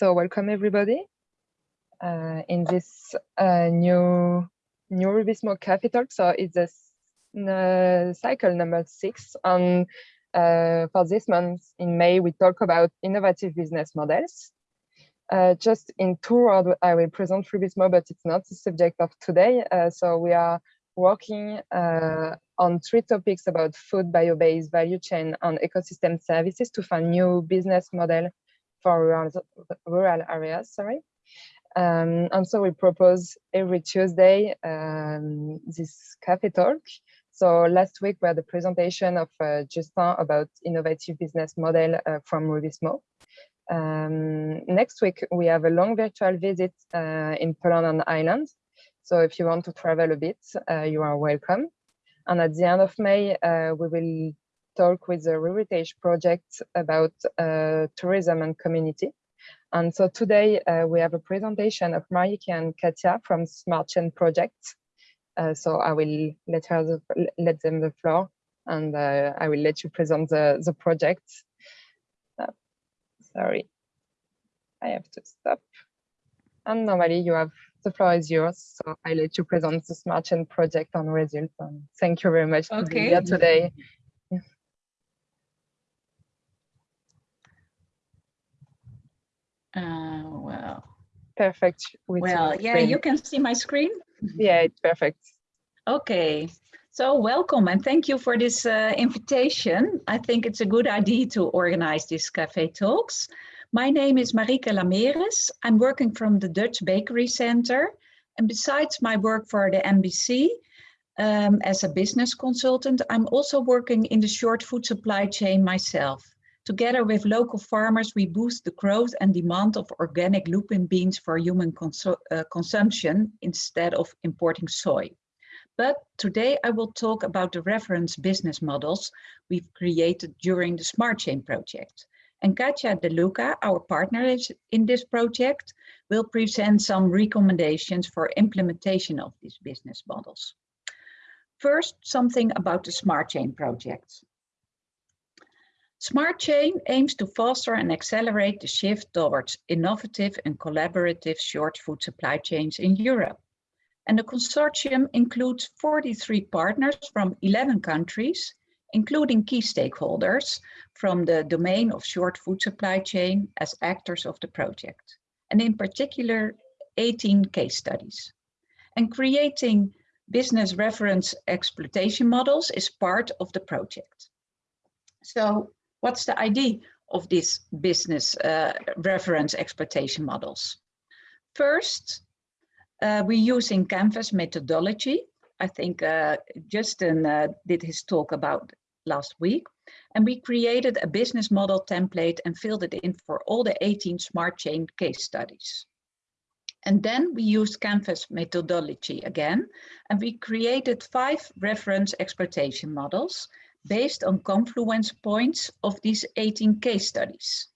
So welcome everybody uh, in this uh, new new Rubizmo Cafe Talk. So it's a uh, cycle number six. And uh, for this month in May, we talk about innovative business models. Uh, just in two words, I will present Rubizmo, but it's not the subject of today. Uh, so we are working on three topics about food, bio-based value chain, and ecosystem services to find new business model for rural, rural areas, sorry. Um, and so we propose every Tuesday um, this cafe talk. So last week we had a presentation of uh, Justin about innovative business model uh, from Rubizmo. Um, next week we have a long virtual visit uh, in Poland and Ireland. So if you want to travel a bit, uh, you are welcome. And at the end of May, uh, we will talk with the Heritage Project about uh, tourism and community. And so today uh, we have a presentation of Marieke and Katia from Smart Chain Project. Uh, so I will let her the, let them the floor and uh, I will let you present the, the project. Uh, sorry, I have to stop. And normally you have the floor is yours. So I let you present the Smart Chain Project on results. And thank you very much okay. for being here today. Uh, well. Perfect. well, yeah, you can see my screen. Yeah, it's perfect. Okay. So welcome and thank you for this uh, invitation. I think it's a good idea to organize these cafe talks. My name is Marieke Lameres. I'm working from the Dutch Bakery Center. And besides my work for the NBC um, as a business consultant, I'm also working in the short food supply chain myself. Together with local farmers, we boost the growth and demand of organic lupin beans for human uh, consumption instead of importing soy. But today I will talk about the reference business models we've created during the Smart Chain project. And Katja De Luca, our partner in this project, will present some recommendations for implementation of these business models. First, something about the Smart Chain project. Smart Chain aims to foster and accelerate the shift towards innovative and collaborative short food supply chains in Europe. And the consortium includes 43 partners from 11 countries, including key stakeholders from the domain of short food supply chain as actors of the project, and in particular, 18 case studies. And creating business reference exploitation models is part of the project. So What's the idea of these business uh, reference exploitation models? First, uh, we're using Canvas methodology. I think uh, Justin uh, did his talk about last week. And we created a business model template and filled it in for all the 18 smart chain case studies. And then we used Canvas methodology again, and we created five reference exploitation models based on confluence points of these 18 case studies.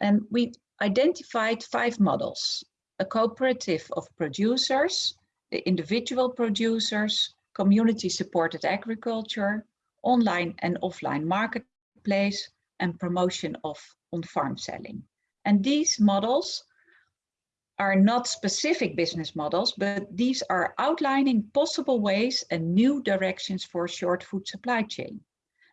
And we identified five models, a cooperative of producers, the individual producers, community supported agriculture, online and offline marketplace, and promotion of on-farm selling. And these models are not specific business models, but these are outlining possible ways and new directions for short food supply chain.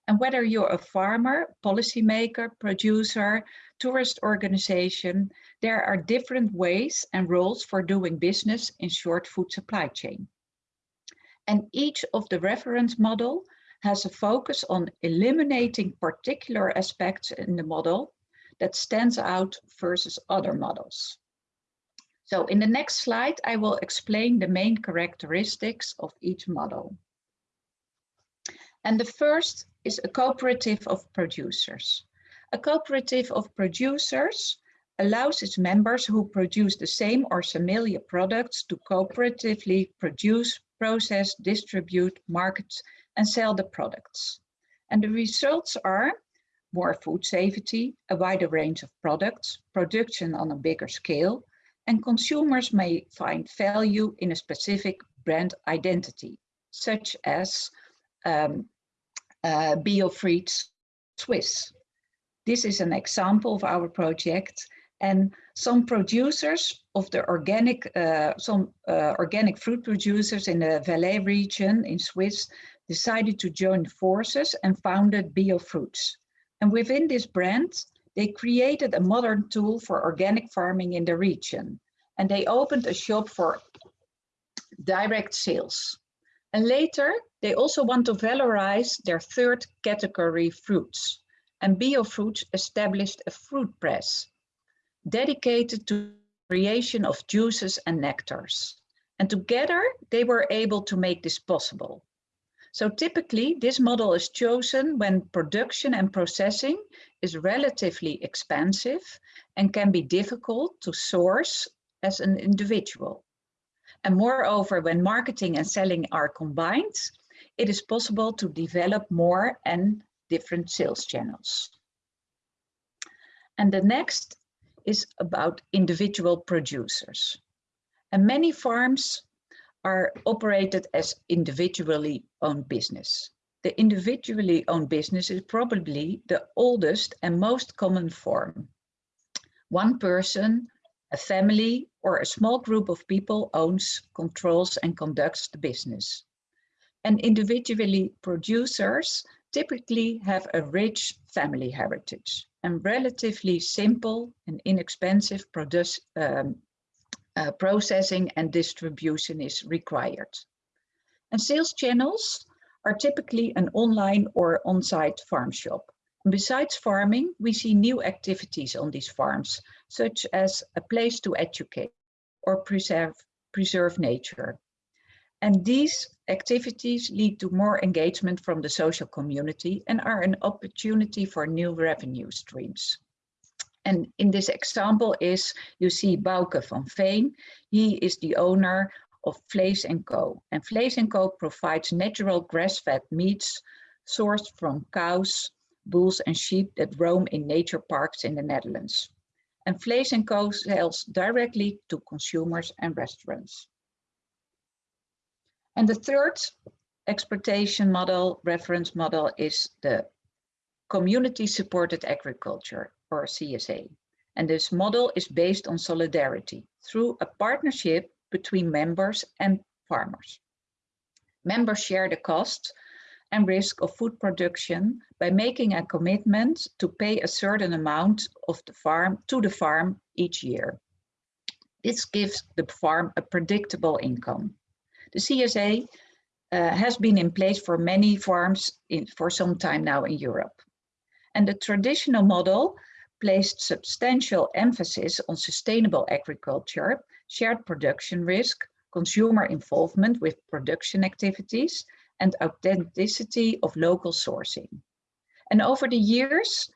And whether you're a farmer, policymaker, producer, tourist organization, there are different ways and roles for doing business in short food supply chain. And each of the reference model has a focus on eliminating particular aspects in the model that stands out versus other models. So in the next slide, I will explain the main characteristics of each model. And the first is a cooperative of producers. A cooperative of producers allows its members who produce the same or similar products to cooperatively produce, process, distribute, market, and sell the products. And the results are more food safety, a wider range of products, production on a bigger scale, and consumers may find value in a specific brand identity, such as um, uh, Swiss. This is an example of our project And some producers of the organic, uh, some uh, organic fruit producers in the Valais region in Swiss decided to join forces and founded BioFruits. And within this brand, they created a modern tool for organic farming in the region. And they opened a shop for direct sales. And later, they also want to valorize their third category fruits. And BioFruits established a fruit press dedicated to creation of juices and nectars. And together they were able to make this possible. So typically this model is chosen when production and processing is relatively expensive and can be difficult to source as an individual. And moreover, when marketing and selling are combined, it is possible to develop more and different sales channels. And the next is about individual producers. And many farms are operated as individually owned business. The individually owned business is probably the oldest and most common form. One person, a family, or a small group of people owns, controls, and conducts the business. And individually producers typically have a rich family heritage and relatively simple and inexpensive produce, um, uh, processing and distribution is required. And sales channels are typically an online or on-site farm shop. And besides farming, we see new activities on these farms, such as a place to educate or preserve, preserve nature. And these activities lead to more engagement from the social community and are an opportunity for new revenue streams. And in this example is, you see Bouke van Veen. He is the owner of Vlees & Co. And Vlees & Co provides natural grass-fed meats sourced from cows, bulls and sheep that roam in nature parks in the Netherlands. And Vlees & Co sells directly to consumers and restaurants. And the third exploitation model, reference model, is the community supported agriculture or CSA. And this model is based on solidarity through a partnership between members and farmers. Members share the cost and risk of food production by making a commitment to pay a certain amount of the farm to the farm each year. This gives the farm a predictable income. The CSA uh, has been in place for many farms in, for some time now in Europe. And the traditional model placed substantial emphasis on sustainable agriculture, shared production risk, consumer involvement with production activities, and authenticity of local sourcing. And over the years,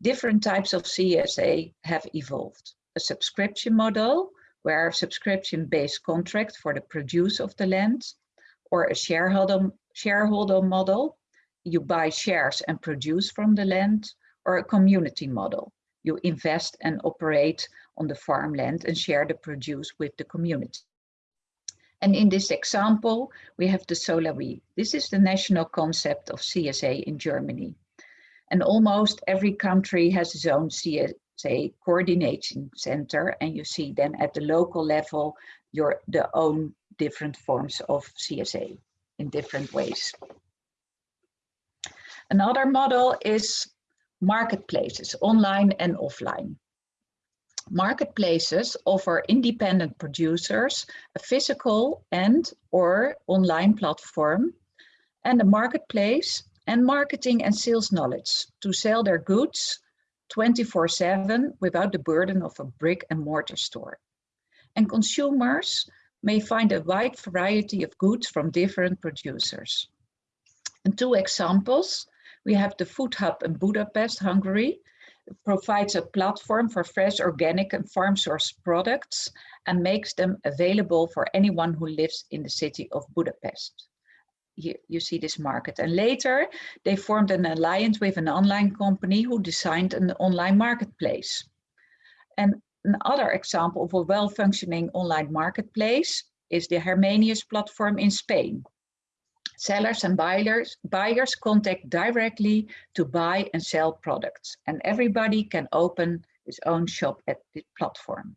different types of CSA have evolved. A subscription model, where a subscription-based contract for the produce of the land or a shareholder, shareholder model, you buy shares and produce from the land, or a community model. You invest and operate on the farmland and share the produce with the community. And in this example, we have the Solawi. This is the national concept of CSA in Germany. And almost every country has its own CSA coordination center and you see then at the local level your the own different forms of CSA in different ways. Another model is marketplaces, online and offline. Marketplaces offer independent producers a physical and or online platform and a marketplace and marketing and sales knowledge to sell their goods 24-7 without the burden of a brick and mortar store. And consumers may find a wide variety of goods from different producers. And two examples, we have the Food Hub in Budapest, Hungary, it provides a platform for fresh organic and farm source products and makes them available for anyone who lives in the city of Budapest you, you see this market. And later they formed an alliance with an online company who designed an online marketplace. And another example of a well-functioning online marketplace is the Hermanius platform in Spain. Sellers and buyers, buyers contact directly to buy and sell products and everybody can open his own shop at the platform.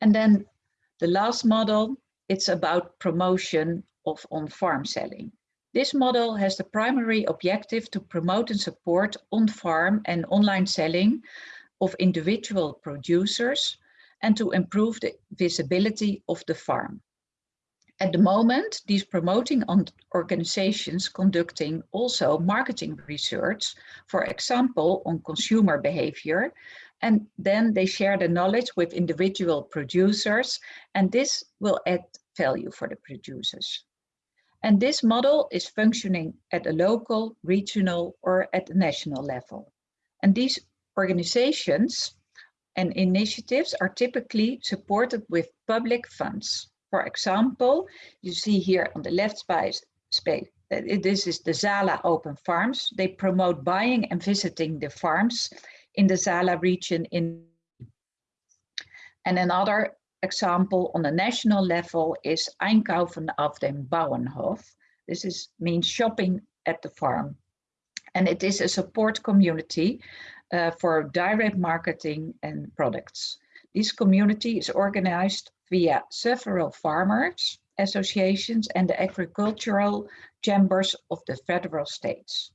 And then the last model, it's about promotion of on-farm selling. This model has the primary objective to promote and support on-farm and online selling of individual producers and to improve the visibility of the farm. At the moment, these promoting organizations conducting also marketing research, for example, on consumer behavior, and then they share the knowledge with individual producers, and this will add value for the producers. And this model is functioning at a local, regional, or at the national level. And these organizations and initiatives are typically supported with public funds. For example, you see here on the left space, space uh, this is the Zala Open Farms. They promote buying and visiting the farms in the Zala region in and another example on the national level is Einkaufen auf dem Bauernhof. This is means shopping at the farm. And it is a support community uh, for direct marketing and products. This community is organized via several farmers associations and the agricultural chambers of the federal states.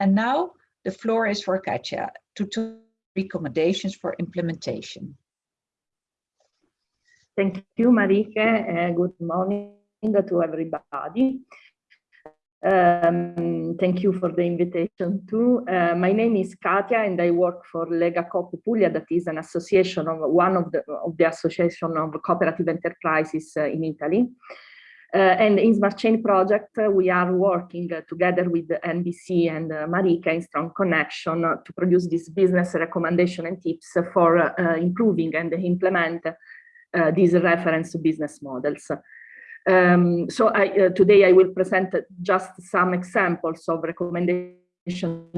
And now the floor is for Katja to talk recommendations for implementation. Thank you, Marike. Uh, good morning to everybody. Um, thank you for the invitation too. Uh, my name is Katia and I work for Lega Coop Puglia, that is an association of one of the, of the association of cooperative enterprises uh, in Italy. Uh, and in Smart Chain project, uh, we are working uh, together with NBC and Marika in strong connection to produce this business recommendation and tips for improving and implement uh, these reference business models. Um, so I, uh, today I will present just some examples of recommendation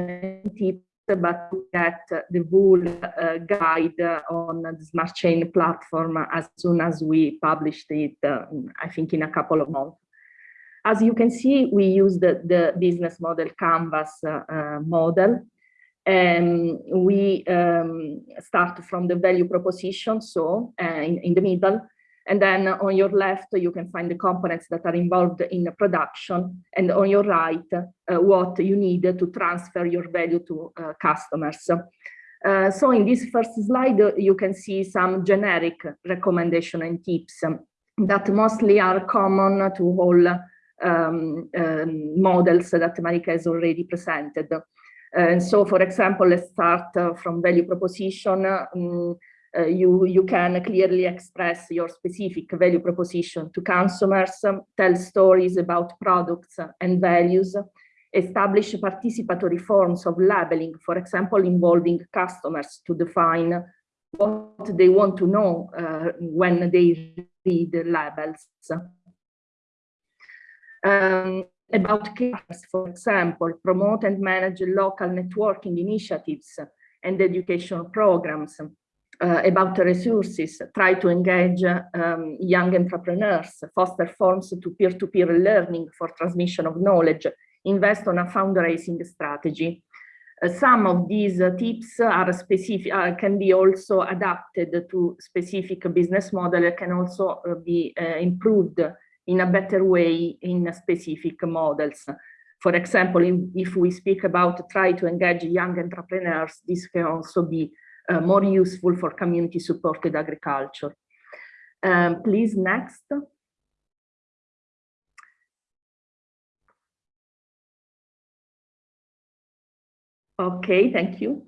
tips, but get the full uh, guide on the Smart Chain platform as soon as we published it, uh, I think in a couple of months. As you can see, we use the, the business model canvas uh, uh, model um, we um, start from the value proposition, so uh, in, in, the middle, and then on your left, you can find the components that are involved in the production, and on your right, uh, what you need to transfer your value to uh, customers. Uh, so in this first slide, you can see some generic recommendation and tips that mostly are common to all um, um models that Marika has already presented. And so, for example, let's start uh, from value proposition. Um, uh, you, you can clearly express your specific value proposition to consumers, um, tell stories about products and values, establish participatory forms of labeling, for example, involving customers to define what they want to know uh, when they read the labels. Um, about cares, for example, promote and manage local networking initiatives and education programs, uh, about resources, try to engage um, young entrepreneurs, foster forms to peer-to-peer -peer learning for transmission of knowledge, invest on a fundraising strategy. Uh, some of these uh, tips are specific, uh, can be also adapted to specific business model, can also uh, be uh, improved in a better way in specific models. For example, if we speak about try to engage young entrepreneurs, this can also be uh, more useful for community supported agriculture. Um, please, next. Okay, thank you.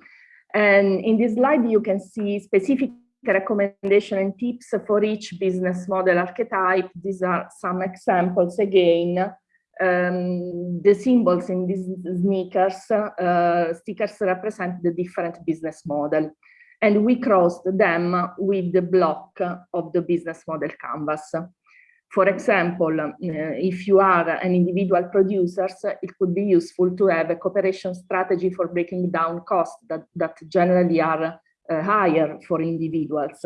And in this slide, you can see specific recommendation and tips for each business model archetype. These are some examples again. Um, the symbols in these sneakers, uh, stickers represent the different business model. And we crossed them with the block of the business model canvas. For example, uh, if you are an individual producer, it could be useful to have a cooperation strategy for breaking down costs that, that generally are uh, higher for individuals,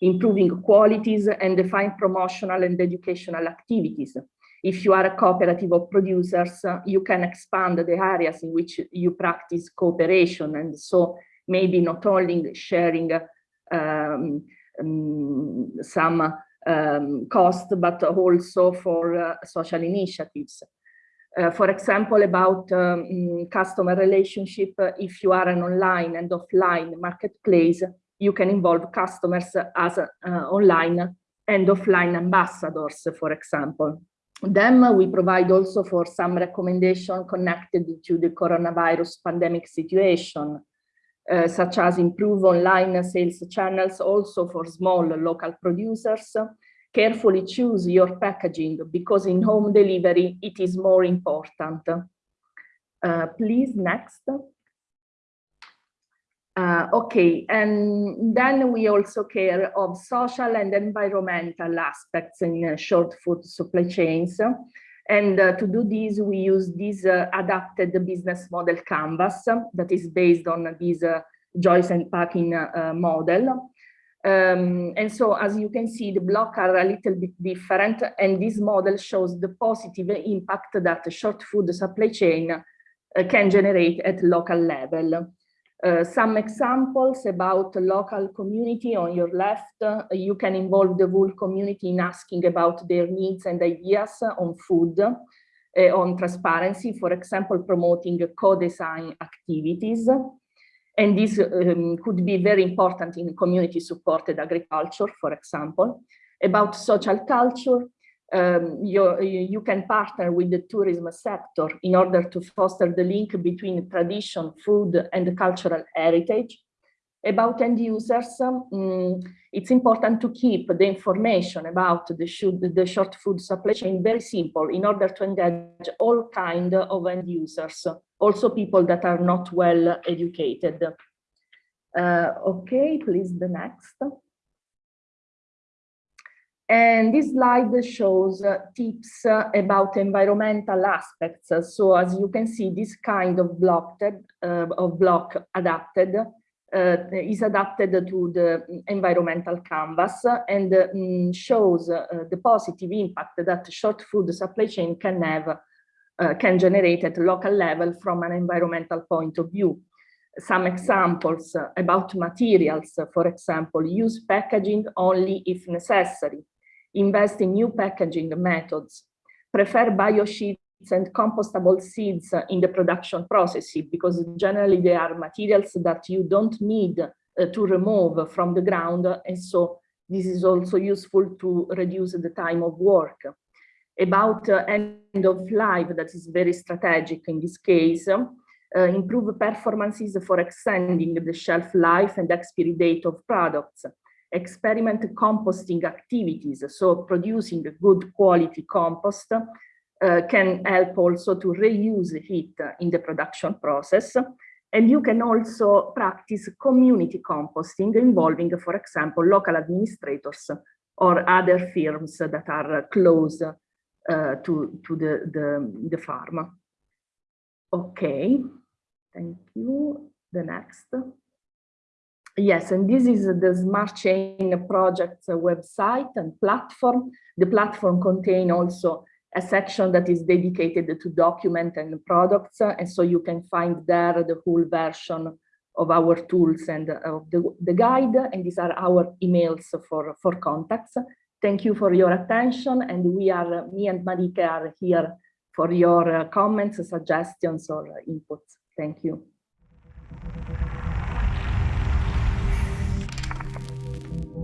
improving qualities and define promotional and educational activities. If you are a cooperative of producers, you can expand the areas in which you practice cooperation and so maybe not only sharing um, um, some um, cost, but also for uh, social initiatives. Uh, for example, about um, customer relationship, uh, if you are an online and offline marketplace, you can involve customers as uh, online and offline ambassadors, for example. Then we provide also for some recommendation connected to the coronavirus pandemic situation, uh, such as improve online sales channels also for small local producers, carefully choose your packaging because in home delivery it is more important. Uh, please, next. Uh, okay, and then we also care of social and environmental aspects in uh, short food supply chains. And uh, to do this, we use this uh, adapted business model canvas that is based on this uh, Joyce and Paquin uh, model. Um, and so as you can see, the blocks are a little bit different and this model shows the positive impact that short food supply chain can generate at local level. Uh, some examples about local community on your left, uh, you can involve the whole community in asking about their needs and ideas on food, uh, on transparency, for example, promoting co-design activities, and this um, could be very important in community supported agriculture, for example. About social culture, um, you, can partner with the tourism sector in order to foster the link between tradition, food, and cultural heritage. About end users, um, it's important to keep the information about the, should, the short food supply chain very simple in order to engage all kind of end users, also people that are not well educated. Uh, okay, please the next. And this slide shows uh, tips uh, about environmental aspects. So as you can see, this kind of block, uh, of block adapted uh, is adapted to the environmental canvas and um, shows uh, the positive impact that short food supply chain can have, uh, can generate at local level from an environmental point of view. Some examples about materials, for example, use packaging only if necessary, invest in new packaging methods, prefer biosheets and compostable seeds in the production processes because generally they are materials that you don't need uh, to remove from the ground and so this is also useful to reduce the time of work. About uh, end of life that is very strategic in this case, uh, improve performances for extending the shelf life and expiry date of products, experiment composting activities, so producing good quality compost uh, can help also to reuse heat in the production process. And you can also practice community composting involving, for example, local administrators or other firms that are close uh, to, to the, the, the farm. Okay, thank you. The next. Yes, and this is the Smart Chain project website and platform. The platform contain also a section that is dedicated to document and products. And so you can find there the whole version of our tools and of the, the guide. And these are our emails for, for contacts. Thank you for your attention. And we are, me and Marika are here for your comments, suggestions or inputs. Thank you.